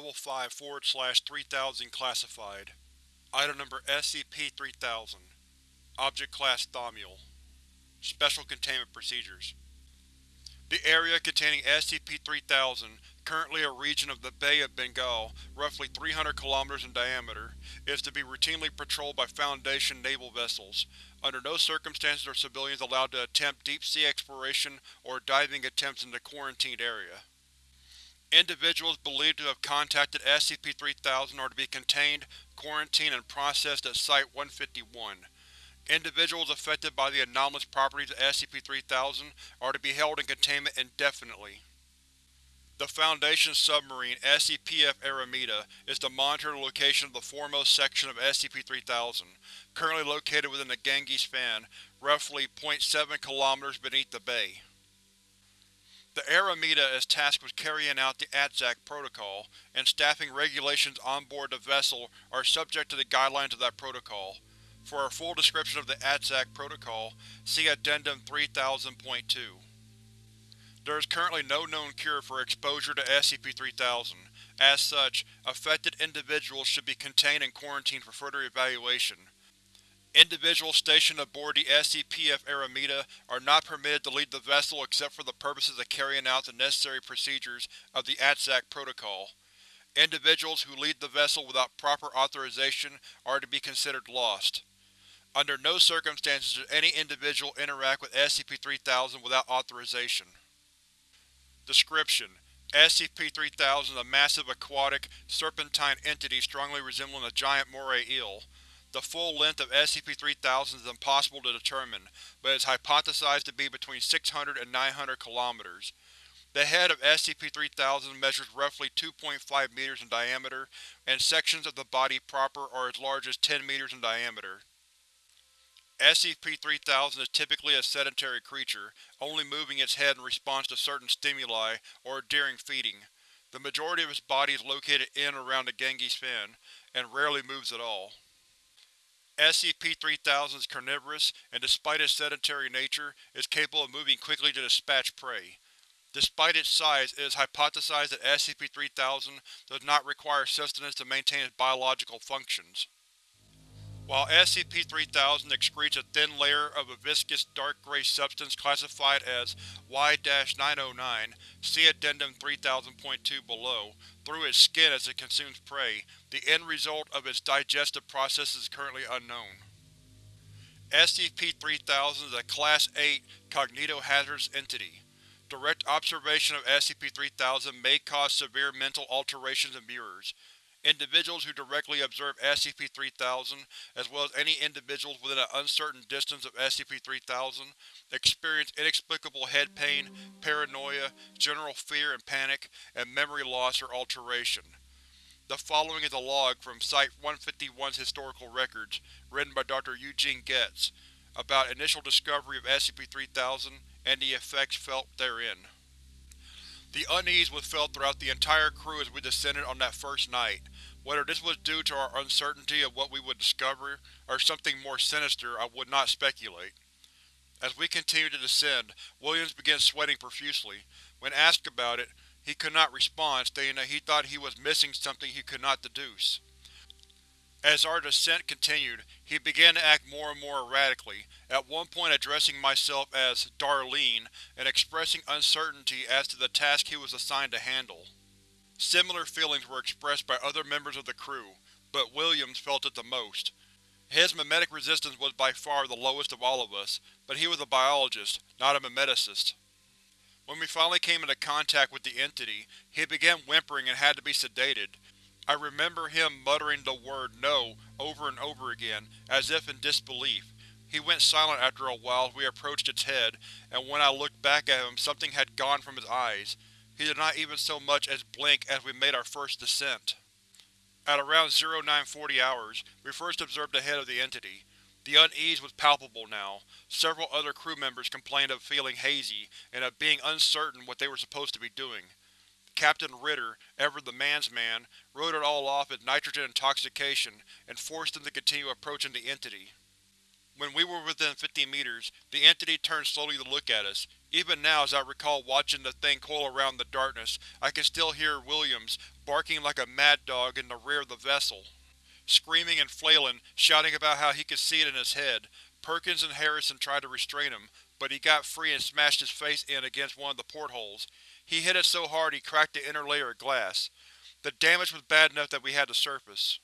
Level 5 forward slash 3000 Classified Item Number SCP-3000 Object Class Thaumiel Special Containment Procedures The area containing SCP-3000, currently a region of the Bay of Bengal, roughly 300 km in diameter, is to be routinely patrolled by Foundation naval vessels. Under no circumstances are civilians allowed to attempt deep-sea exploration or diving attempts in the quarantined area. Individuals believed to have contacted SCP-3000 are to be contained, quarantined, and processed at Site-151. Individuals affected by the anomalous properties of SCP-3000 are to be held in containment indefinitely. The Foundation submarine, SCP-F Airavata, is to monitor the location of the foremost section of SCP-3000, currently located within the Ganges Fan, roughly 0.7 km beneath the bay. The Airavata is tasked with carrying out the ATSAC protocol, and staffing regulations on board the vessel are subject to the guidelines of that protocol. For a full description of the ATSAC protocol, see Addendum 3000.2. There is currently no known cure for exposure to SCP-3000. As such, affected individuals should be contained and quarantined for further evaluation. Individuals stationed aboard the SCP-F Airavata are not permitted to leave the vessel except for the purposes of carrying out the necessary procedures of the ATSAC protocol. Individuals who leave the vessel without proper authorization are to be considered lost. Under no circumstances should any individual interact with SCP-3000 without authorization. Description: SCP-3000 is a massive aquatic, serpentine entity strongly resembling a giant moray eel. The full length of SCP-3000 is impossible to determine, but is hypothesized to be between 600 and 900 km. The head of SCP-3000 measures roughly 2.5 meters in diameter, and sections of the body proper are as large as 10 meters in diameter. SCP-3000 is typically a sedentary creature, only moving its head in response to certain stimuli or during feeding. The majority of its body is located in or around the Ganges Fan, and rarely moves at all. SCP-3000 is carnivorous, and despite its sedentary nature, is capable of moving quickly to dispatch prey. Despite its size, it is hypothesized that SCP-3000 does not require sustenance to maintain its biological functions. While SCP-3000 excretes a thin layer of a viscous dark gray substance classified as Y-909, see Addendum 3000.2 below, through its skin as it consumes prey, the end result of its digestive process is currently unknown. SCP-3000 is a Class 8 cognitohazardous entity. Direct observation of SCP-3000 may cause severe mental alterations in viewers. Individuals who directly observe SCP-3000, as well as any individuals within an uncertain distance of SCP-3000, experience inexplicable head pain, paranoia, general fear and panic, and memory loss or alteration. The following is a log from Site-151's historical records, written by Dr. Eugene Getz, about initial discovery of SCP-3000 and the effects felt therein. The unease was felt throughout the entire crew as we descended on that first night. Whether this was due to our uncertainty of what we would discover, or something more sinister, I would not speculate. As we continued to descend, Williams began sweating profusely. When asked about it, he could not respond, stating that he thought he was missing something he could not deduce. As our descent continued, he began to act more and more erratically, at one point addressing myself as Darlene and expressing uncertainty as to the task he was assigned to handle. Similar feelings were expressed by other members of the crew, but Williams felt it the most. His mimetic resistance was by far the lowest of all of us, but he was a biologist, not a mimeticist. When we finally came into contact with the entity, he began whimpering and had to be sedated, I remember him muttering the word no over and over again, as if in disbelief. He went silent after a while as we approached its head, and when I looked back at him something had gone from his eyes. He did not even so much as blink as we made our first descent. At around 0940 hours, we first observed the head of the entity. The unease was palpable now. Several other crew members complained of feeling hazy, and of being uncertain what they were supposed to be doing. Captain Ritter, ever the man's man, wrote it all off as nitrogen intoxication and forced them to continue approaching the entity. When we were within 50 meters, the entity turned slowly to look at us. Even now, as I recall watching the thing coil around in the darkness, I can still hear Williams barking like a mad dog in the rear of the vessel. Screaming and flailing, shouting about how he could see it in his head. Perkins and Harrison tried to restrain him, but he got free and smashed his face in against one of the portholes. He hit it so hard he cracked the inner layer of glass. The damage was bad enough that we had to surface.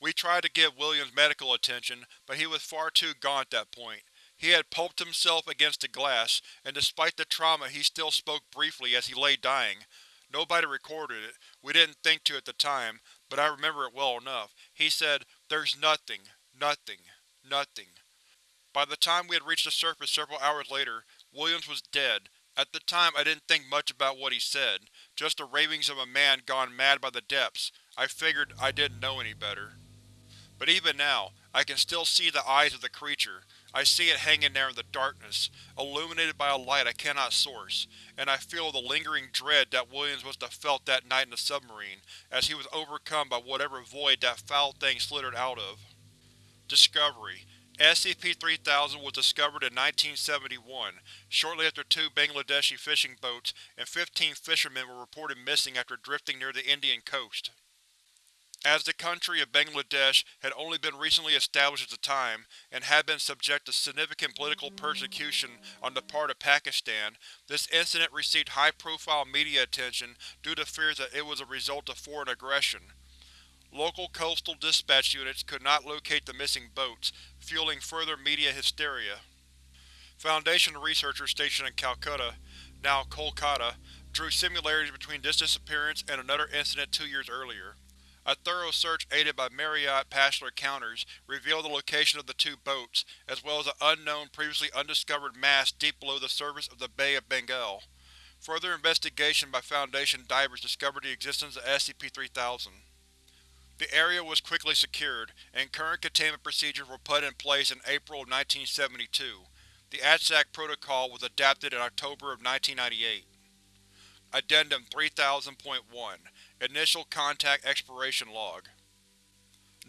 We tried to give Williams medical attention, but he was far too gone at that point. He had pulped himself against the glass, and despite the trauma he still spoke briefly as he lay dying. Nobody recorded it, we didn't think to at the time, but I remember it well enough. He said, There's nothing, nothing, nothing. By the time we had reached the surface several hours later, Williams was dead. At the time I didn't think much about what he said, just the ravings of a man gone mad by the depths. I figured I didn't know any better. But even now, I can still see the eyes of the creature. I see it hanging there in the darkness, illuminated by a light I cannot source, and I feel the lingering dread that Williams must have felt that night in the submarine, as he was overcome by whatever void that foul thing slithered out of. Discovery SCP-3000 was discovered in 1971, shortly after two Bangladeshi fishing boats and 15 fishermen were reported missing after drifting near the Indian coast. As the country of Bangladesh had only been recently established at the time, and had been subject to significant political persecution on the part of Pakistan, this incident received high-profile media attention due to fears that it was a result of foreign aggression. Local coastal dispatch units could not locate the missing boats, fueling further media hysteria. Foundation researchers stationed in Calcutta, now Kolkata, drew similarities between this disappearance and another incident two years earlier. A thorough search aided by Marriott Passenger counters revealed the location of the two boats, as well as an unknown, previously undiscovered mass deep below the surface of the Bay of Bengal. Further investigation by Foundation divers discovered the existence of SCP-3000. The area was quickly secured, and current containment procedures were put in place in April of 1972. The ATSAC protocol was adapted in October of 1998. Addendum 3000.1 Initial Contact Exploration Log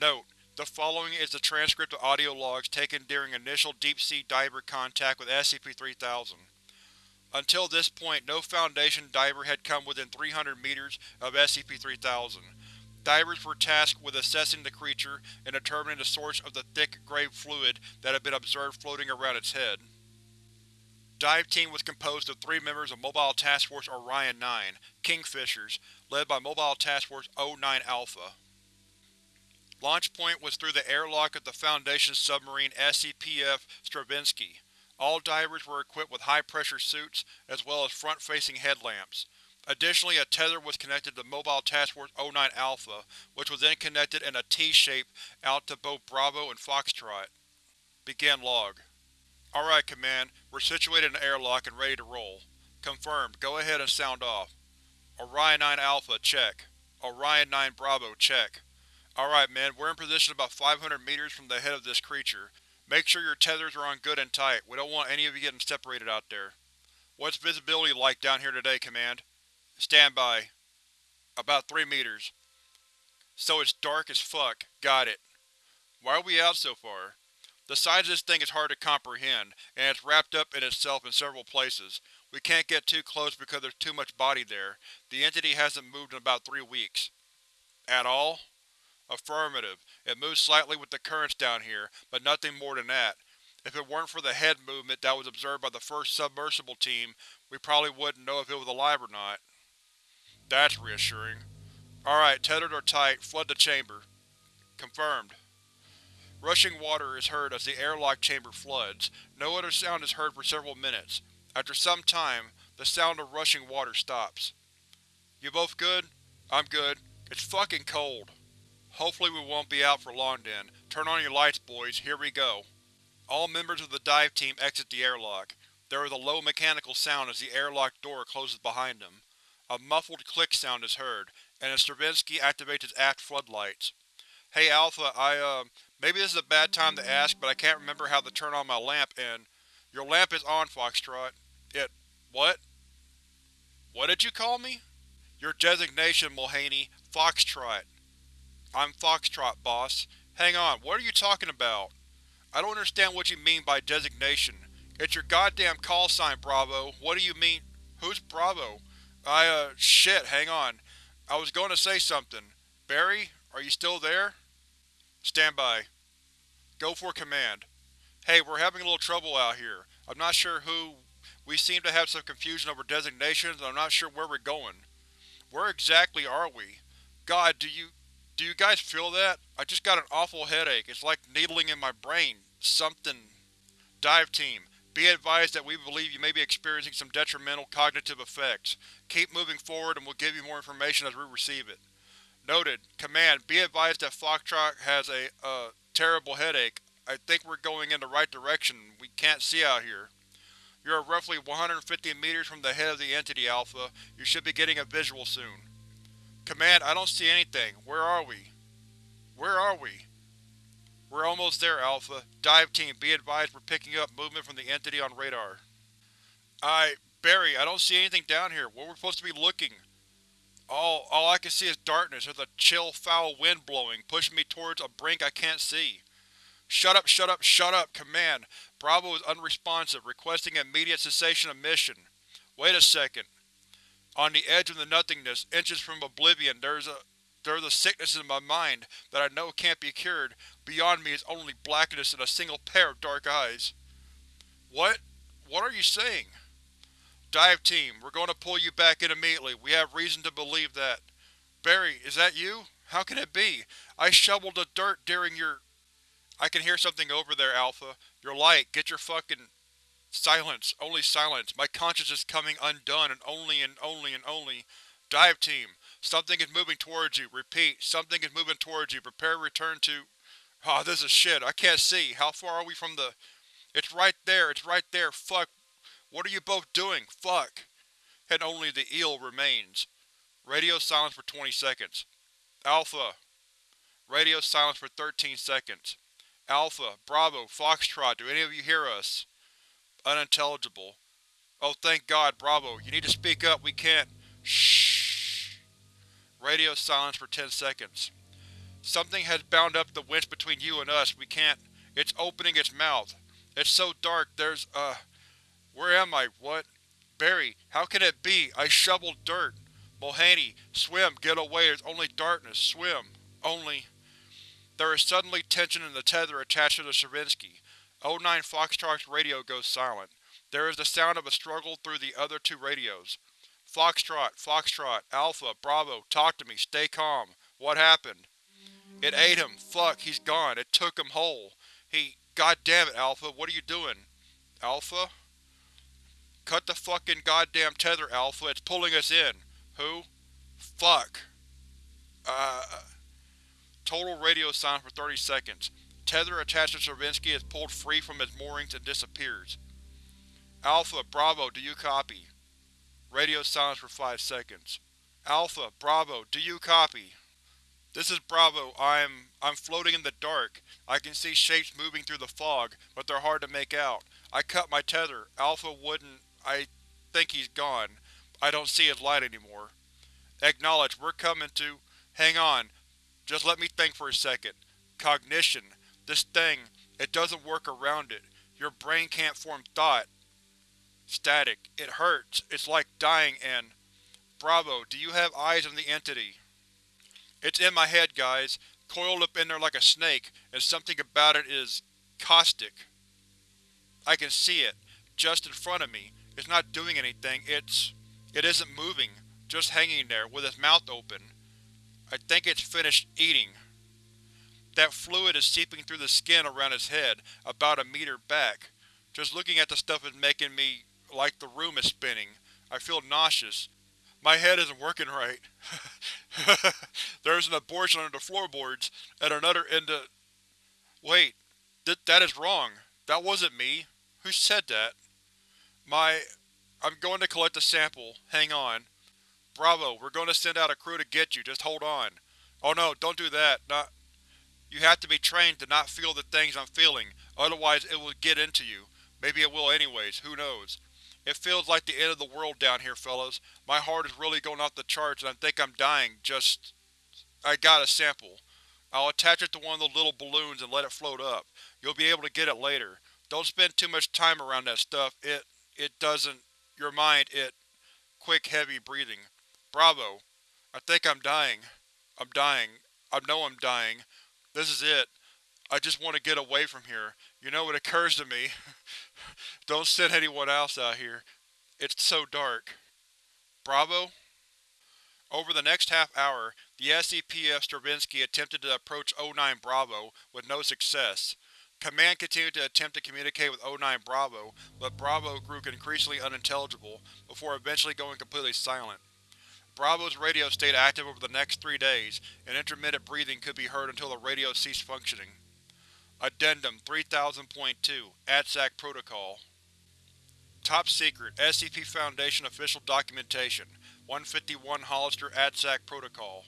Note: The following is the transcript of audio logs taken during initial deep-sea diver contact with SCP-3000. Until this point no Foundation diver had come within 300 meters of SCP-3000. Divers were tasked with assessing the creature and determining the source of the thick, gray fluid that had been observed floating around its head. Dive Team was composed of three members of Mobile Task Force Orion-9, Kingfishers, led by Mobile Task Force O-9 Launch point was through the airlock of the Foundation submarine SCP-F Stravinsky. All divers were equipped with high-pressure suits, as well as front-facing headlamps. Additionally, a tether was connected to Mobile Task Force O-9 Alpha, which was then connected in a T-shape out to both Bravo and Foxtrot. Begin log. Alright, Command. We're situated in the airlock and ready to roll. Confirmed. Go ahead and sound off. Orion 9 Alpha, check. Orion 9 Bravo, check. Alright, men. We're in position about 500 meters from the head of this creature. Make sure your tethers are on good and tight. We don't want any of you getting separated out there. What's visibility like down here today, Command? Stand by. About three meters. So it's dark as fuck. Got it. Why are we out so far? The size of this thing is hard to comprehend, and it's wrapped up in itself in several places. We can't get too close because there's too much body there. The entity hasn't moved in about three weeks. At all? Affirmative. It moves slightly with the currents down here, but nothing more than that. If it weren't for the head movement that was observed by the first submersible team, we probably wouldn't know if it was alive or not. That's reassuring. Alright, tethered or tight, flood the chamber. Confirmed. Rushing water is heard as the airlock chamber floods. No other sound is heard for several minutes. After some time, the sound of rushing water stops. You both good? I'm good. It's fucking cold. Hopefully we won't be out for long then. Turn on your lights, boys. Here we go. All members of the dive team exit the airlock. There is a low mechanical sound as the airlock door closes behind them. A muffled click sound is heard, and Stravinsky activates its aft floodlights. Hey Alpha, I, uh, maybe this is a bad time to ask, but I can't remember how to turn on my lamp and… Your lamp is on, Foxtrot. It… what? What did you call me? Your designation, Mulhaney. Foxtrot. I'm Foxtrot, boss. Hang on, what are you talking about? I don't understand what you mean by designation. It's your goddamn call sign, Bravo. What do you mean? Who's Bravo? I, uh, shit, hang on. I was going to say something. Barry, are you still there? Stand by. Go for command. Hey, we're having a little trouble out here. I'm not sure who… We seem to have some confusion over designations and I'm not sure where we're going. Where exactly are we? God, do you… do you guys feel that? I just got an awful headache. It's like needling in my brain. Something… Dive Team, be advised that we believe you may be experiencing some detrimental cognitive effects. Keep moving forward and we'll give you more information as we receive it. Noted. Command, be advised that Foxtrot has a, uh, terrible headache. I think we're going in the right direction. We can't see out here. You are roughly 150 meters from the head of the entity, Alpha. You should be getting a visual soon. Command, I don't see anything. Where are we? Where are we? We're almost there, Alpha. Dive team, be advised we're picking up movement from the entity on radar. I… Barry, I don't see anything down here. Where we're supposed to be looking? All, all I can see is darkness. There's a chill, foul wind blowing, pushing me towards a brink I can't see. Shut up, shut up, shut up! Command. Bravo is unresponsive, requesting immediate cessation of mission. Wait a second. On the edge of the nothingness, inches from oblivion, there's a there's a sickness in my mind that I know can't be cured. Beyond me is only blackness and a single pair of dark eyes. What? What are you saying? Dive Team, we're going to pull you back in immediately. We have reason to believe that. Barry, is that you? How can it be? I shoveled the dirt during your… I can hear something over there, Alpha. Your light, get your fucking… Silence. Only silence. My conscience is coming undone and only and only and only… Dive Team, something is moving towards you. Repeat, something is moving towards you. Prepare return to… Ah, oh, this is shit. I can't see. How far are we from the… It's right there. It's right there. Fuck. What are you both doing? Fuck. And only the eel remains. Radio silence for 20 seconds. Alpha. Radio silence for 13 seconds. Alpha, Bravo, Foxtrot, do any of you hear us? Unintelligible. Oh thank god, Bravo, you need to speak up, we can't… Shh. Radio silence for 10 seconds. Something has bound up the winch between you and us, we can't… It's opening its mouth. It's so dark, there's, uh… Where am I? What? Barry, how can it be? I shoveled dirt. Mulhaney, swim, get away, there's only darkness, swim. Only… There is suddenly tension in the tether attached to the Stravinsky. O9 Foxtrot's radio goes silent. There is the sound of a struggle through the other two radios. Foxtrot, Foxtrot, Alpha, Bravo, talk to me, stay calm. What happened? It ate him. Fuck, he's gone. It took him whole. He… God damn it, Alpha, what are you doing? Alpha? Cut the fucking goddamn tether, Alpha. It's pulling us in. Who? Fuck. Uh… Total radio silence for 30 seconds. Tether attached to Stravinsky is pulled free from its moorings and disappears. Alpha, Bravo, do you copy? Radio silence for 5 seconds. Alpha, Bravo, do you copy? This is Bravo. I'm… I'm floating in the dark. I can see shapes moving through the fog, but they're hard to make out. I cut my tether. Alpha wouldn't… I think he's gone. I don't see his light anymore. Acknowledge, we're coming to… Hang on. Just let me think for a second. Cognition. This thing, it doesn't work around it. Your brain can't form thought. Static. It hurts. It's like dying and… Bravo, do you have eyes on the entity? It's in my head, guys. Coiled up in there like a snake, and something about it is… caustic. I can see it, just in front of me. It's not doing anything, it's… it isn't moving, just hanging there, with its mouth open. I think it's finished eating. That fluid is seeping through the skin around its head, about a meter back. Just looking at the stuff is making me… like the room is spinning. I feel nauseous. My head isn't working right. There's an abortion under the floorboards, and another in the… Wait. Th that is wrong. That wasn't me. Who said that? My… I'm going to collect a sample. Hang on. Bravo, we're going to send out a crew to get you, just hold on. Oh no, don't do that, not… You have to be trained to not feel the things I'm feeling, otherwise it will get into you. Maybe it will anyways, who knows. It feels like the end of the world down here, fellas. My heart is really going off the charts and I think I'm dying, just… I got a sample. I'll attach it to one of those little balloons and let it float up. You'll be able to get it later. Don't spend too much time around that stuff. It… it doesn't… your mind, it… Quick, heavy breathing. Bravo. I think I'm dying. I'm dying. I know I'm dying. This is it. I just want to get away from here. You know what occurs to me. Don't send anyone else out here. It's so dark. Bravo? Over the next half-hour, the SCP-F Stravinsky attempted to approach O9 Bravo, with no success. Command continued to attempt to communicate with O9 Bravo, but Bravo grew increasingly unintelligible, before eventually going completely silent. Bravo's radio stayed active over the next three days, and intermittent breathing could be heard until the radio ceased functioning. Addendum 3000.2 ADSAC Protocol Top Secret SCP Foundation Official Documentation 151 Hollister ADSAC Protocol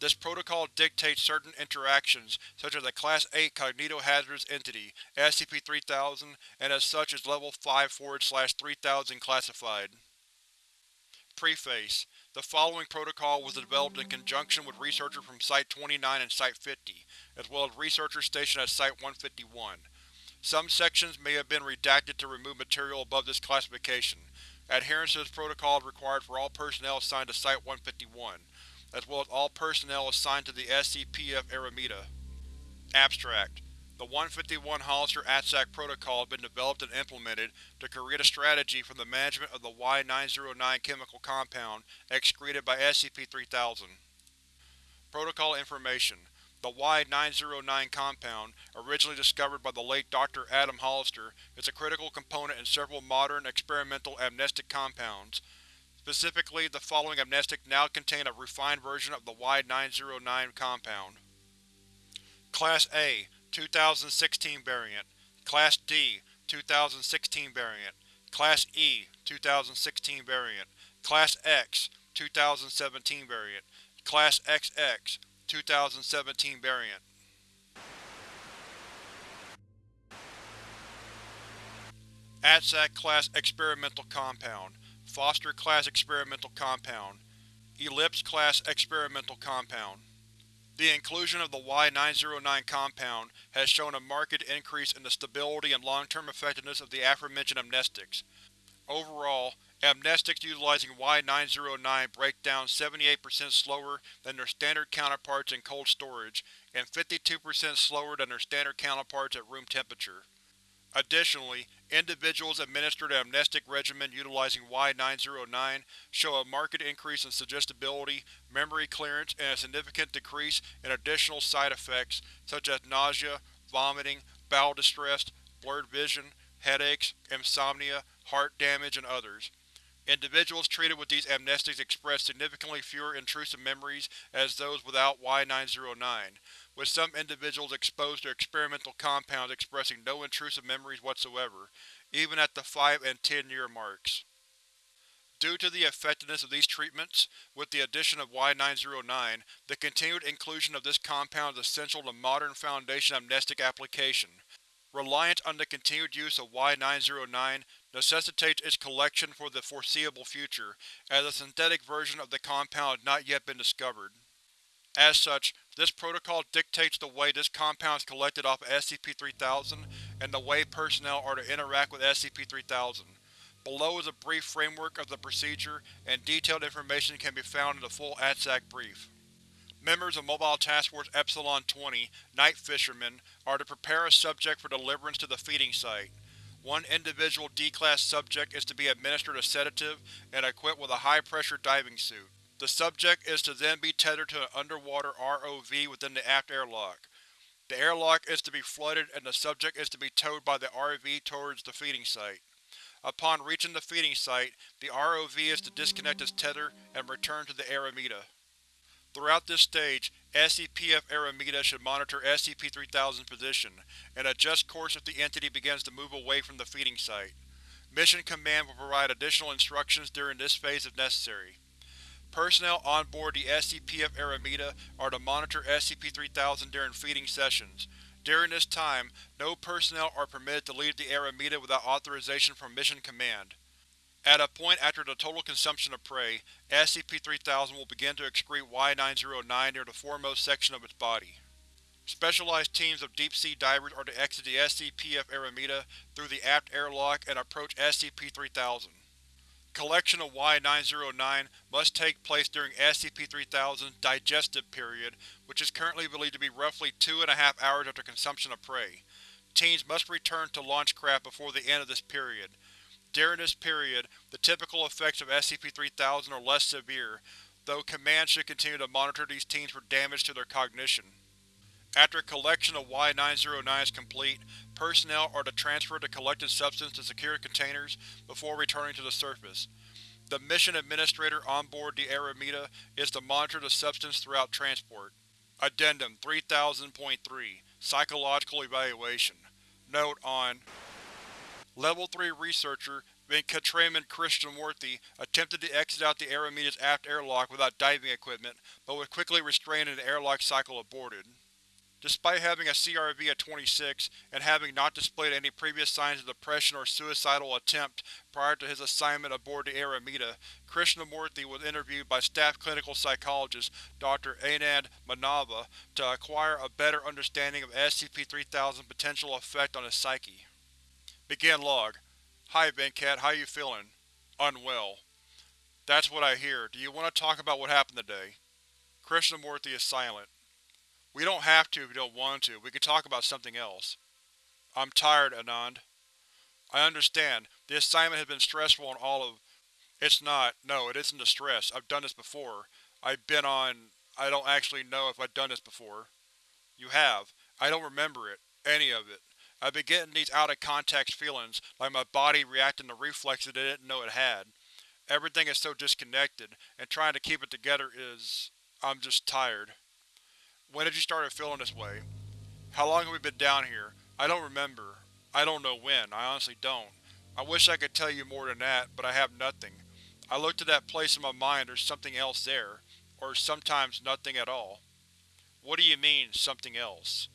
This protocol dictates certain interactions, such as a Class 8 Cognitohazardous Entity, SCP-3000, and as such is Level 5-3000 classified. Preface The following protocol was developed in conjunction with researchers from Site-29 and Site-50, as well as researchers stationed at Site-151. Some sections may have been redacted to remove material above this classification. Adherence to this protocol is required for all personnel assigned to Site-151, as well as all personnel assigned to the SCP-F Airavata. Abstract The 151 Hollister ADSAC Protocol has been developed and implemented to create a strategy for the management of the Y-909 chemical compound excreted by SCP-3000. Protocol Information The Y-909 compound, originally discovered by the late Dr. Adam Hollister, is a critical component in several modern, experimental amnestic compounds. Specifically, the following amnestic now contain a refined version of the Y-909 compound. Class A 2016 variant Class D 2016 variant Class E 2016 variant Class X 2017 variant Class XX 2017 variant. ADSAC Class Experimental Compound Foster Class Experimental Compound Ellipse Class Experimental Compound The inclusion of the Y-909 compound has shown a marked increase in the stability and long-term effectiveness of the aforementioned amnestics. Overall, amnestics utilizing Y-909 break down 78% slower than their standard counterparts in cold storage, and 52% slower than their standard counterparts at room temperature. Additionally, individuals administered an amnestic regimen utilizing Y-909 show a marked increase in suggestibility, memory clearance, and a significant decrease in additional side effects such as nausea, vomiting, bowel distress, blurred vision, headaches, insomnia, heart damage, and others. Individuals treated with these amnestics express significantly fewer intrusive memories as those without Y-909, with some individuals exposed to experimental compounds expressing no intrusive memories whatsoever, even at the 5 and 10 year marks. Due to the effectiveness of these treatments, with the addition of Y-909, the continued inclusion of this compound is essential to modern Foundation amnestic application. Reliance on the continued use of Y-909 necessitates its collection for the foreseeable future, as a synthetic version of the compound has not yet been discovered. As such, this protocol dictates the way this compound is collected off of SCP-3000 and the way personnel are to interact with SCP-3000. Below is a brief framework of the procedure, and detailed information can be found in the full ADSAC brief. Members of Mobile Task Force Epsilon-20, Night Fishermen, are to prepare a subject for deliverance to the feeding site. One individual D-Class subject is to be administered a sedative and equipped with a high-pressure diving suit. The subject is to then be tethered to an underwater ROV within the aft airlock. The airlock is to be flooded and the subject is to be towed by the RV towards the feeding site. Upon reaching the feeding site, the ROV is to disconnect its tether and return to the Airavata. Throughout this stage, SCP-F Airavata should monitor SCP-3000's position, and adjust course if the entity begins to move away from the feeding site. Mission Command will provide additional instructions during this phase if necessary. Personnel on board the SCP-F Airavata are to monitor SCP-3000 during feeding sessions. During this time, no personnel are permitted to leave the Airavata without authorization from Mission Command. At a point after the total consumption of prey, SCP-3000 will begin to excrete Y-909 near the foremost section of its body. Specialized teams of deep-sea divers are to exit the SCP-F Airavata through the aft airlock and approach SCP-3000. Collection of Y-909 must take place during SCP-3000's digestive period, which is currently believed to be roughly two and a half hours after consumption of prey. Teams must return to launch craft before the end of this period. During this period, the typical effects of SCP-3000 are less severe, though Command should continue to monitor these teams for damage to their cognition. After collection of Y-909 is complete, personnel are to transfer the collected substance to secure containers before returning to the surface. The mission administrator on board the Airavata is to monitor the substance throughout transport. Addendum 3000.3 Psychological Evaluation Note on Level 3 Researcher Venkatraman Krishnamurthy attempted to exit out the Airavata's aft airlock without diving equipment, but was quickly restrained and the airlock cycle aborted. Despite having a CRV at 26, and having not displayed any previous signs of depression or suicidal attempt prior to his assignment aboard the Airavata, Krishnamurthy was interviewed by staff clinical psychologist Dr. Anand Manava to acquire a better understanding of SCP-3000's potential effect on his psyche. Begin log. Hi Venkat, how you feeling? Unwell. That's what I hear. Do you want to talk about what happened today? Krishnamurthy is silent. We don't have to if you don't want to. We can talk about something else. I'm tired, Anand. I understand. The assignment has been stressful on all of… It's not. No, it isn't the stress. I've done this before. I've been on… I don't actually know if I've done this before. You have. I don't remember it. Any of it. I've been getting these out-of-context feelings, like my body reacting to reflexes it didn't know it had. Everything is so disconnected, and trying to keep it together is… I'm just tired. When did you start feeling this way? How long have we been down here? I don't remember. I don't know when, I honestly don't. I wish I could tell you more than that, but I have nothing. I look to that place in my mind there's something else there. Or sometimes nothing at all. What do you mean, something else?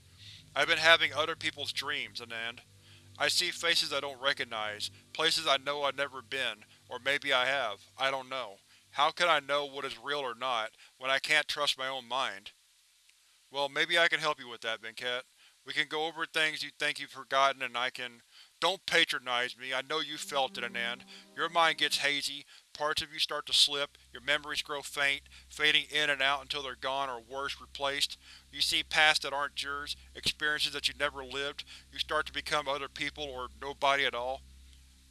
I've been having other people's dreams, Anand. I see faces I don't recognize, places I know I've never been, or maybe I have, I don't know. How can I know what is real or not, when I can't trust my own mind? Well, maybe I can help you with that, Venkat. We can go over things you think you've forgotten and I can… Don't patronize me, I know you felt it, Anand. Your mind gets hazy, parts of you start to slip, your memories grow faint, fading in and out until they're gone or worse, replaced. You see pasts that aren't yours, experiences that you never lived, you start to become other people or nobody at all.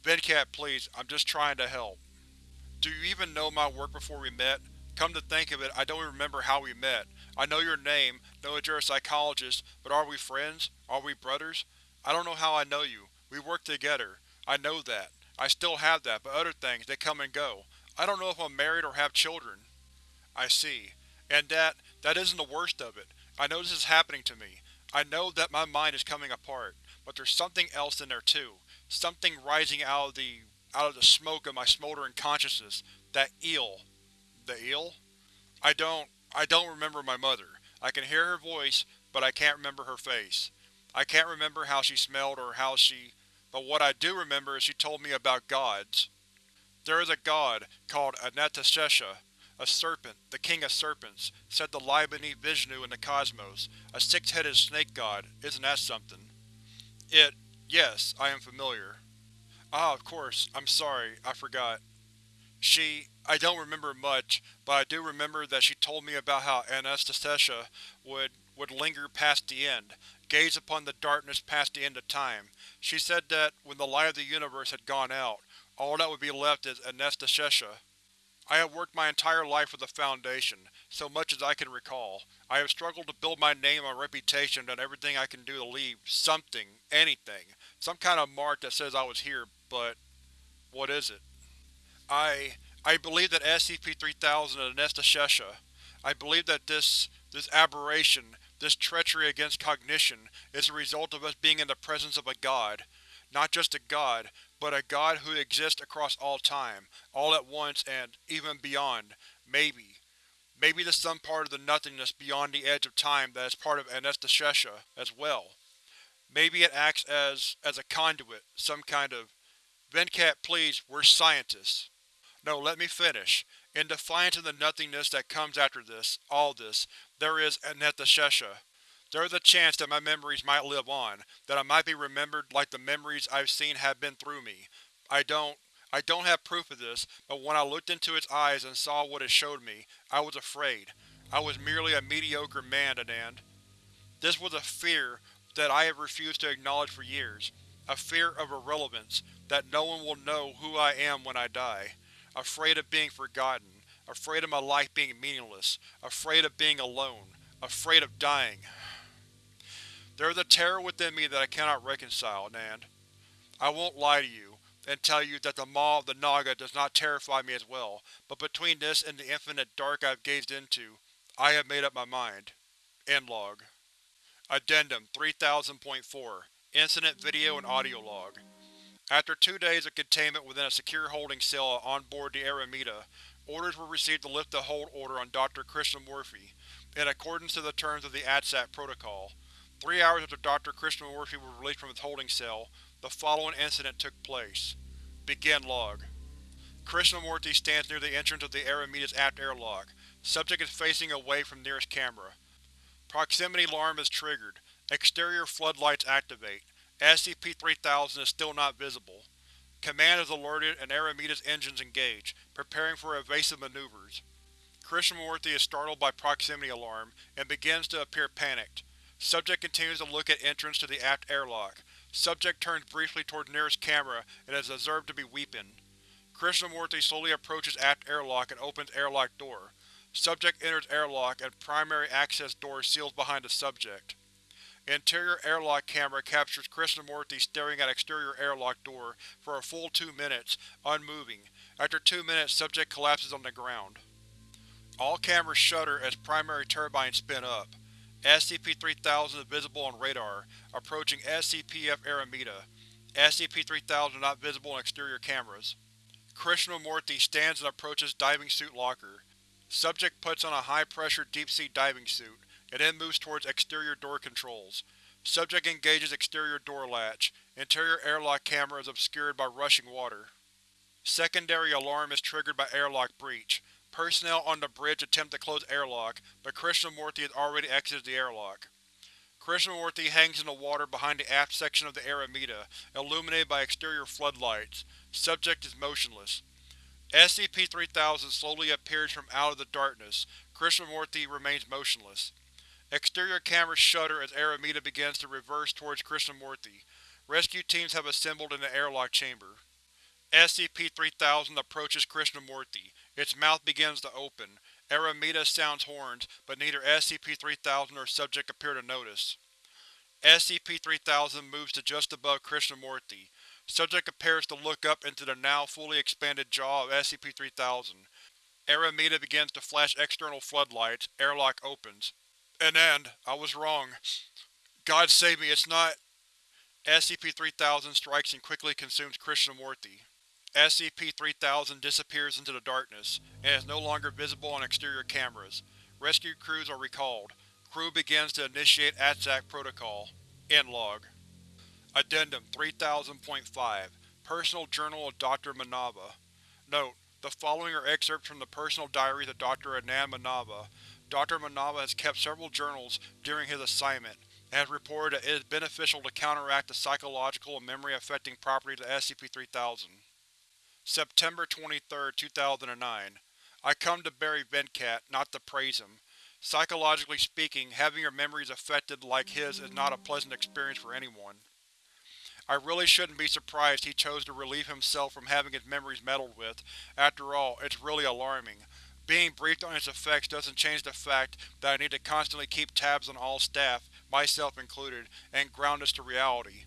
Venkat, please, I'm just trying to help. Do you even know my work before we met? Come to think of it, I don't even remember how we met. I know your name, know that you're a psychologist, but are we friends? Are we brothers? I don't know how I know you. We work together. I know that. I still have that, but other things, they come and go. I don't know if I'm married or have children. I see. And that… that isn't the worst of it. I know this is happening to me. I know that my mind is coming apart, but there's something else in there too. Something rising out of the… out of the smoke of my smoldering consciousness. That eel. The eel? I don't… I don't remember my mother. I can hear her voice, but I can't remember her face. I can't remember how she smelled or how she… but what I do remember is she told me about gods. There is a god, called Anantashesha, a serpent, the king of serpents, said to lie beneath Vishnu in the cosmos, a six-headed snake god, isn't that something? It… yes, I am familiar. Ah, of course, I'm sorry, I forgot. She… I don't remember much, but I do remember that she told me about how Anastasia would, would linger past the end, gaze upon the darkness past the end of time. She said that, when the light of the universe had gone out, all that would be left is Anastasia. I have worked my entire life for the Foundation, so much as I can recall. I have struggled to build my name and reputation and done everything I can do to leave something, anything, some kind of mark that says I was here, but… what is it? I… I believe that SCP-3000 is Anastasia. I believe that this… this aberration, this treachery against cognition, is a result of us being in the presence of a god. Not just a god, but a god who exists across all time, all at once and, even beyond. Maybe. Maybe there's some part of the nothingness beyond the edge of time that is part of Anastasia as well. Maybe it acts as… as a conduit, some kind of… Venkat, please, we're scientists. No, let me finish. In defiance of the nothingness that comes after this, all this, there is Anastasia. There is a chance that my memories might live on, that I might be remembered like the memories I've seen have been through me. I don't… I don't have proof of this, but when I looked into its eyes and saw what it showed me, I was afraid. I was merely a mediocre man, Anand. This was a fear that I have refused to acknowledge for years. A fear of irrelevance, that no one will know who I am when I die. Afraid of being forgotten. Afraid of my life being meaningless. Afraid of being alone. Afraid of dying. There is a terror within me that I cannot reconcile, Anand. I won't lie to you, and tell you that the Maw of the Naga does not terrify me as well, but between this and the infinite dark I have gazed into, I have made up my mind. End log. Addendum 3000.4 Incident Video and Audio Log After two days of containment within a secure holding cell on board the Airavata, orders were received to lift the hold order on Dr. Krishnamurthy, in accordance to the terms of the ATSAT protocol. Three hours after Dr. Krishnamurthy was released from his holding cell, the following incident took place. Begin log. Krishnamurthy stands near the entrance of the Airavata's aft airlock. Subject is facing away from nearest camera. Proximity alarm is triggered. Exterior floodlights activate. SCP-3000 is still not visible. Command is alerted and Airavata's engines engage, preparing for evasive maneuvers. Krishnamurthy is startled by proximity alarm, and begins to appear panicked. Subject continues to look at entrance to the aft airlock. Subject turns briefly toward nearest camera and is observed to be weeping. Krishnamurthy slowly approaches aft airlock and opens airlock door. Subject enters airlock and primary access door seals behind the subject. Interior airlock camera captures Krishnamurthy staring at exterior airlock door for a full two minutes, unmoving. After two minutes, subject collapses on the ground. All cameras shutter as primary turbines spin up. SCP-3000 is visible on radar, approaching SCP-F Airavata. SCP-3000 is not visible on exterior cameras. Krishnamurthy stands and approaches diving suit locker. Subject puts on a high-pressure deep-sea diving suit, and then moves towards exterior door controls. Subject engages exterior door latch. Interior airlock camera is obscured by rushing water. Secondary alarm is triggered by airlock breach. Personnel on the bridge attempt to close airlock, but Krishnamurthy has already exited the airlock. Krishnamurthy hangs in the water behind the aft section of the Airavata, illuminated by exterior floodlights. Subject is motionless. SCP-3000 slowly appears from out of the darkness. Krishnamurthy remains motionless. Exterior cameras shudder as Airavata begins to reverse towards Krishnamurthy. Rescue teams have assembled in the airlock chamber. SCP-3000 approaches Krishnamurthy. Its mouth begins to open. Airavata sounds horns, but neither SCP-3000 nor subject appear to notice. SCP-3000 moves to just above Krishnamurthy. Subject appears to look up into the now fully expanded jaw of SCP-3000. Airavata begins to flash external floodlights. Airlock opens. Anand, I was wrong. God save me, it's not… SCP-3000 strikes and quickly consumes Krishnamurthy. SCP-3000 disappears into the darkness, and is no longer visible on exterior cameras. Rescue crews are recalled. Crew begins to initiate ATSAT protocol. End log. Addendum 3000.5 Personal Journal of Dr. Manava Note: The following are excerpts from the personal diaries of Dr. Anand Manava. Dr. Manava has kept several journals during his assignment, and has reported that it is beneficial to counteract the psychological and memory-affecting properties of SCP-3000. September 23, 2009 I come to bury Venkat, not to praise him. Psychologically speaking, having your memories affected like his is not a pleasant experience for anyone. I really shouldn't be surprised he chose to relieve himself from having his memories meddled with. After all, it's really alarming. Being briefed on its effects doesn't change the fact that I need to constantly keep tabs on all staff, myself included, and ground us to reality.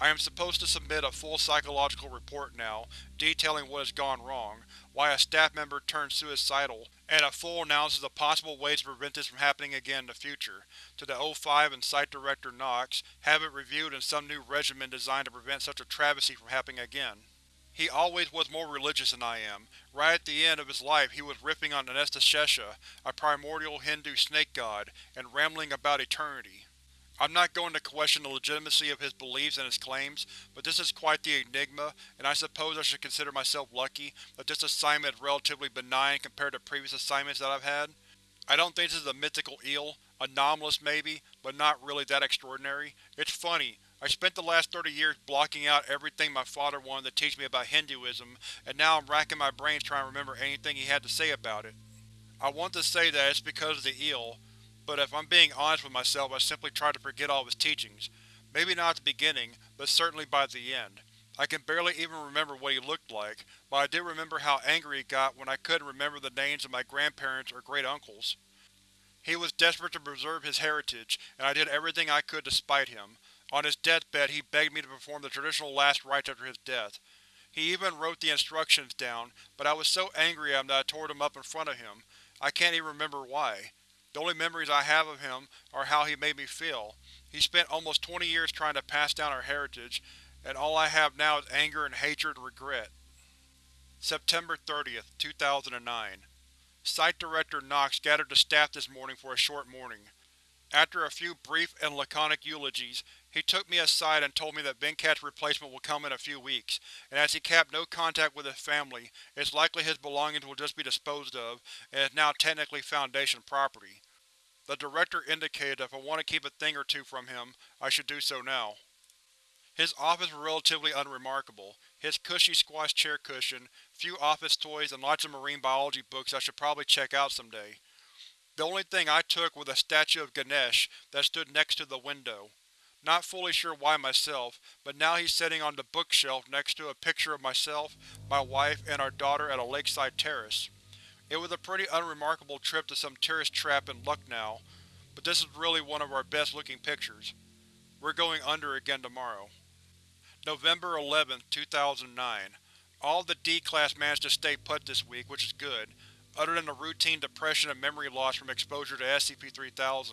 I am supposed to submit a full psychological report now, detailing what has gone wrong, why a staff member turned suicidal, and a full analysis of possible ways to prevent this from happening again in the future, to the O5 and Site Director Knox, have it reviewed in some new regimen designed to prevent such a travesty from happening again. He always was more religious than I am. Right at the end of his life he was riffing on Anantashesha, a primordial Hindu snake god, and rambling about eternity. I'm not going to question the legitimacy of his beliefs and his claims, but this is quite the enigma, and I suppose I should consider myself lucky that this assignment is relatively benign compared to previous assignments that I've had. I don't think this is a mythical eel, anomalous maybe, but not really that extraordinary. It's funny, I spent the last 30 years blocking out everything my father wanted to teach me about Hinduism, and now I'm racking my brains trying to remember anything he had to say about it. I want to say that it's because of the eel, but if I'm being honest with myself I simply tried to forget all of his teachings. Maybe not at the beginning, but certainly by the end. I can barely even remember what he looked like, but I do remember how angry he got when I couldn't remember the names of my grandparents or great-uncles. He was desperate to preserve his heritage, and I did everything I could to spite him. On his deathbed he begged me to perform the traditional last rites after his death. He even wrote the instructions down, but I was so angry at him that I tore them up in front of him. I can't even remember why. The only memories I have of him are how he made me feel. He spent almost 20 years trying to pass down our heritage, and all I have now is anger and hatred and regret. September 30th, 2009 Site Director Knox gathered the staff this morning for a short morning. After a few brief and laconic eulogies, he took me aside and told me that Venkat's replacement will come in a few weeks, and as he kept no contact with his family, it's likely his belongings will just be disposed of, and is now technically Foundation property. The Director indicated that if I want to keep a thing or two from him, I should do so now. His office was relatively unremarkable. His cushy squash chair cushion, few office toys, and lots of marine biology books I should probably check out someday. The only thing I took was a statue of Ganesh that stood next to the window. Not fully sure why myself, but now he's sitting on the bookshelf next to a picture of myself, my wife, and our daughter at a lakeside terrace. It was a pretty unremarkable trip to some tourist trap in Lucknow, but this is really one of our best looking pictures. We're going under again tomorrow. November 11, 2009 All the D-Class managed to stay put this week, which is good. Other than the routine depression and memory loss from exposure to SCP-3000,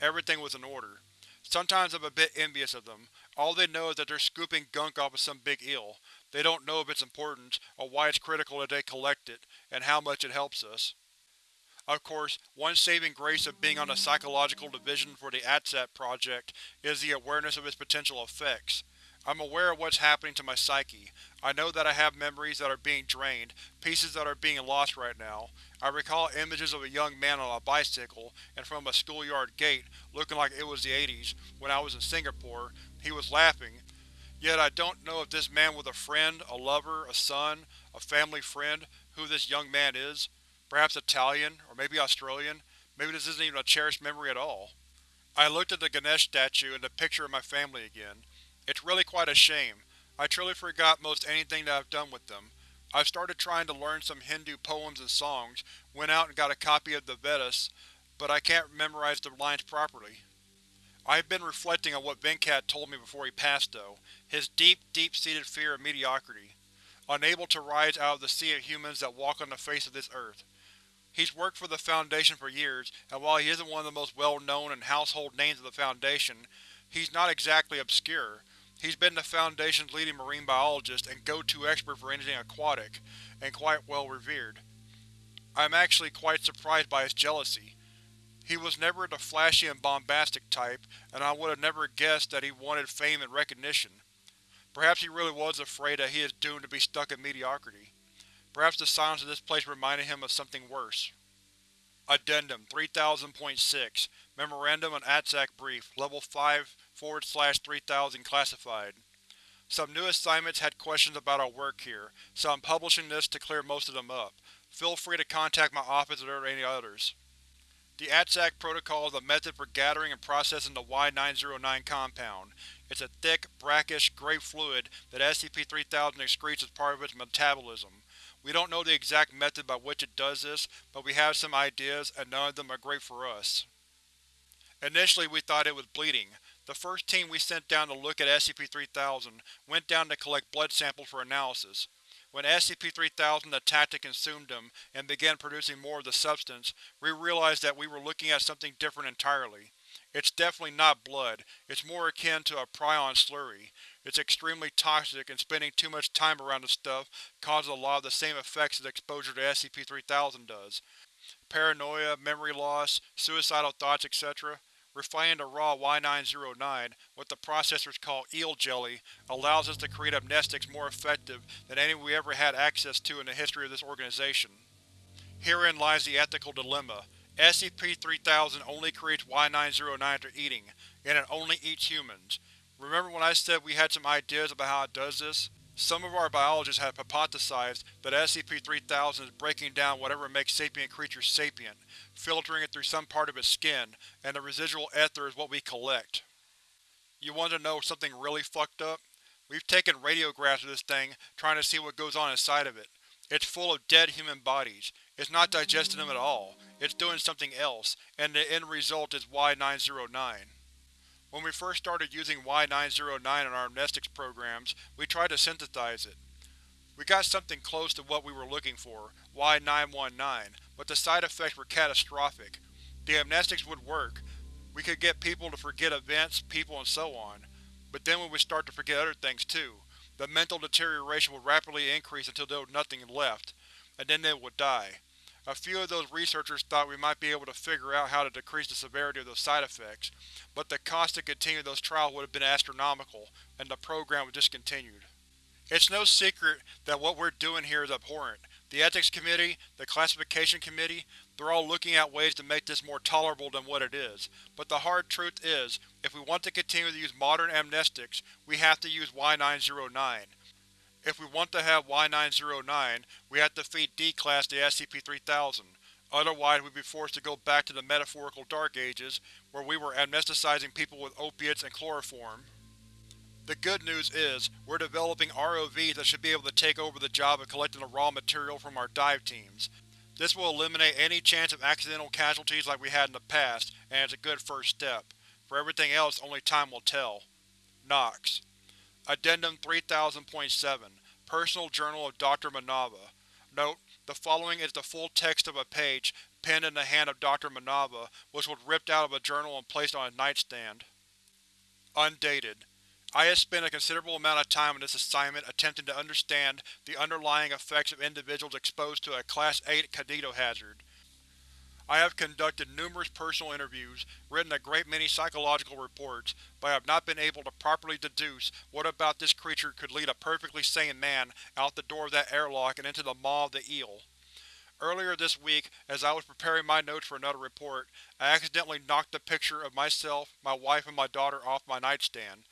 everything was in order. Sometimes I'm a bit envious of them. All they know is that they're scooping gunk off of some big eel. They don't know of its importance, or why it's critical that they collect it, and how much it helps us. Of course, one saving grace of being on the Psychological Division for the ATSAT project is the awareness of its potential effects. I'm aware of what's happening to my psyche. I know that I have memories that are being drained, pieces that are being lost right now. I recall images of a young man on a bicycle, and from a schoolyard gate, looking like it was the 80s, when I was in Singapore. He was laughing. Yet I don't know if this man was a friend, a lover, a son, a family friend, who this young man is. Perhaps Italian, or maybe Australian. Maybe this isn't even a cherished memory at all. I looked at the Ganesh statue and the picture of my family again. It's really quite a shame. I truly forgot most anything that I've done with them. I've started trying to learn some Hindu poems and songs, went out and got a copy of the Vedas, but I can't memorize the lines properly. I've been reflecting on what Venkat told me before he passed though, his deep, deep-seated fear of mediocrity. Unable to rise out of the sea of humans that walk on the face of this earth. He's worked for the Foundation for years, and while he isn't one of the most well-known and household names of the Foundation, he's not exactly obscure. He's been the Foundation's leading marine biologist and go-to expert for anything aquatic, and quite well revered. I am actually quite surprised by his jealousy. He was never the flashy and bombastic type, and I would have never guessed that he wanted fame and recognition. Perhaps he really was afraid that he is doomed to be stuck in mediocrity. Perhaps the silence of this place reminded him of something worse. Addendum 3000.6 Memorandum on ATSAC Brief Level 5 forward slash 3000 Classified Some new assignments had questions about our work here, so I'm publishing this to clear most of them up. Feel free to contact my office if there are any others. The ATSAC protocol is a method for gathering and processing the Y-909 compound. It's a thick, brackish, gray fluid that SCP-3000 excretes as part of its metabolism. We don't know the exact method by which it does this, but we have some ideas, and none of them are great for us. Initially we thought it was bleeding. The first team we sent down to look at SCP-3000 went down to collect blood samples for analysis. When SCP-3000 attacked and consumed them, and began producing more of the substance, we realized that we were looking at something different entirely. It's definitely not blood, it's more akin to a prion slurry. It's extremely toxic, and spending too much time around the stuff causes a lot of the same effects as exposure to SCP-3000 does. Paranoia, memory loss, suicidal thoughts, etc. Refining the raw Y-909, what the processors call eel jelly, allows us to create amnestics more effective than any we ever had access to in the history of this organization. Herein lies the ethical dilemma. SCP-3000 only creates Y-909 after eating, and it only eats humans. Remember when I said we had some ideas about how it does this? Some of our biologists have hypothesized that SCP-3000 is breaking down whatever makes sapient creatures sapient, filtering it through some part of its skin, and the residual ether is what we collect. You want to know something really fucked up? We've taken radiographs of this thing, trying to see what goes on inside of it. It's full of dead human bodies. It's not digesting them at all. It's doing something else, and the end result is Y-909. When we first started using Y-909 in our amnestics programs, we tried to synthesize it. We got something close to what we were looking for, Y-919, but the side effects were catastrophic. The amnestics would work. We could get people to forget events, people, and so on. But then we would start to forget other things too. The mental deterioration would rapidly increase until there was nothing left, and then they would die. A few of those researchers thought we might be able to figure out how to decrease the severity of those side effects, but the cost to continue those trials would have been astronomical, and the program was discontinued. It's no secret that what we're doing here is abhorrent. The Ethics Committee, the Classification Committee, they're all looking at ways to make this more tolerable than what it is. But the hard truth is, if we want to continue to use modern amnestics, we have to use Y-909. If we want to have Y-909, we have to feed D-Class the SCP-3000. Otherwise we'd be forced to go back to the metaphorical Dark Ages, where we were amnesticizing people with opiates and chloroform. The good news is, we're developing ROVs that should be able to take over the job of collecting the raw material from our dive teams. This will eliminate any chance of accidental casualties like we had in the past, and it's a good first step. For everything else, only time will tell. Knox Addendum 3000.7 Personal Journal of Dr. Manava Note: The following is the full text of a page penned in the hand of Dr. Manava, which was ripped out of a journal and placed on his nightstand. Undated. I have spent a considerable amount of time in this assignment attempting to understand the underlying effects of individuals exposed to a Class 8 magnetohazard. I have conducted numerous personal interviews, written a great many psychological reports, but I have not been able to properly deduce what about this creature could lead a perfectly sane man out the door of that airlock and into the maw of the eel. Earlier this week, as I was preparing my notes for another report, I accidentally knocked a picture of myself, my wife, and my daughter off my nightstand.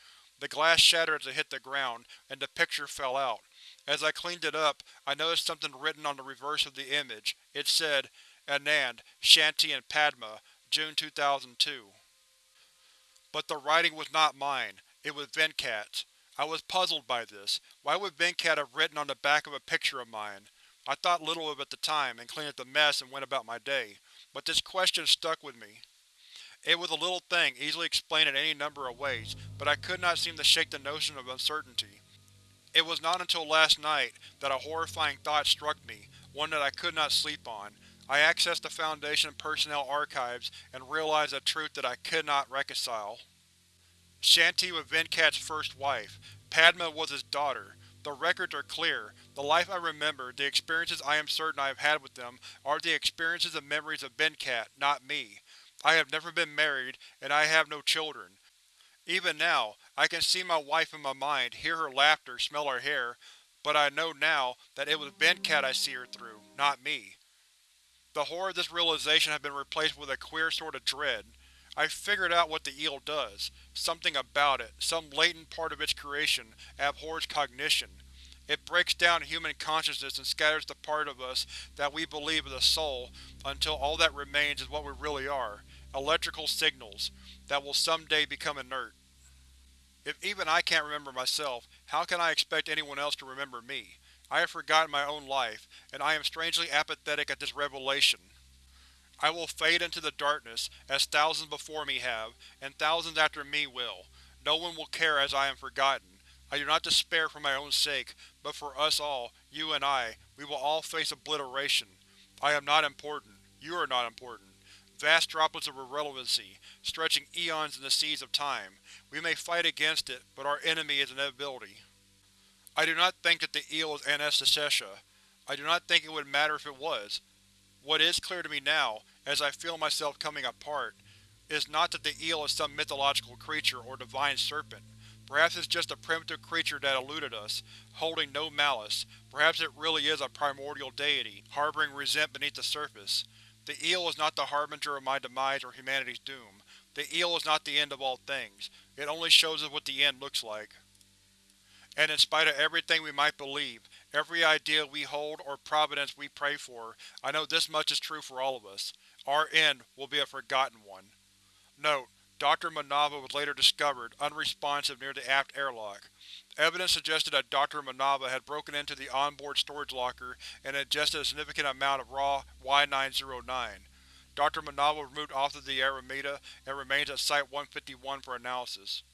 The glass shattered as it hit the ground, and the picture fell out. As I cleaned it up, I noticed something written on the reverse of the image. It said, Anand, Shanti and Padma, June 2002. But the writing was not mine, it was Venkat's. I was puzzled by this. Why would Venkat have written on the back of a picture of mine? I thought little of it at the time, and cleaned up the mess and went about my day. But this question stuck with me. It was a little thing, easily explained in any number of ways, but I could not seem to shake the notion of uncertainty. It was not until last night that a horrifying thought struck me, one that I could not sleep on, I accessed the Foundation personnel archives and realized a truth that I could not reconcile. Shanti was Venkat's first wife. Padma was his daughter. The records are clear. The life I remember, the experiences I am certain I have had with them, are the experiences and memories of Venkat, not me. I have never been married, and I have no children. Even now, I can see my wife in my mind, hear her laughter, smell her hair, but I know now that it was Venkat I see her through, not me. The horror of this realization has been replaced with a queer sort of dread. I've figured out what the eel does. Something about it, some latent part of its creation, abhors cognition. It breaks down human consciousness and scatters the part of us that we believe is a soul, until all that remains is what we really are, electrical signals, that will someday become inert. If even I can't remember myself, how can I expect anyone else to remember me? I have forgotten my own life, and I am strangely apathetic at this revelation. I will fade into the darkness, as thousands before me have, and thousands after me will. No one will care as I am forgotten. I do not despair for my own sake, but for us all, you and I, we will all face obliteration. I am not important. You are not important. Vast droplets of irrelevancy, stretching eons in the seas of time. We may fight against it, but our enemy is inevitability. I do not think that the eel is Anantashesha. I do not think it would matter if it was. What is clear to me now, as I feel myself coming apart, is not that the eel is some mythological creature or divine serpent. Perhaps it's just a primitive creature that eluded us, holding no malice. Perhaps it really is a primordial deity, harboring resent beneath the surface. The eel is not the harbinger of my demise or humanity's doom. The eel is not the end of all things. It only shows us what the end looks like. And in spite of everything we might believe, every idea we hold or providence we pray for, I know this much is true for all of us. Our end will be a forgotten one. Note: Dr. Manava was later discovered, unresponsive near the aft airlock. Evidence suggested that Dr. Manava had broken into the onboard storage locker and ingested a significant amount of raw Y-909. Dr. Manava was removed off of the Airavata and remains at Site-151 for analysis.